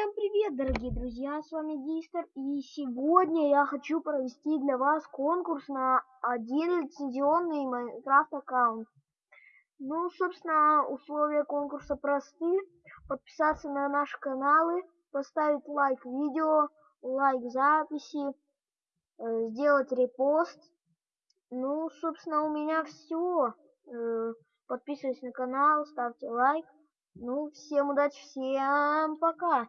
Всем привет, дорогие друзья, с вами Дистер, и сегодня я хочу провести для вас конкурс на один лицензионный Майнкрафт аккаунт. Ну, собственно, условия конкурса просты. Подписаться на наши каналы, поставить лайк видео, лайк записи, э, сделать репост. Ну, собственно, у меня все. Э, подписывайтесь на канал, ставьте лайк. Ну, всем удачи, всем пока.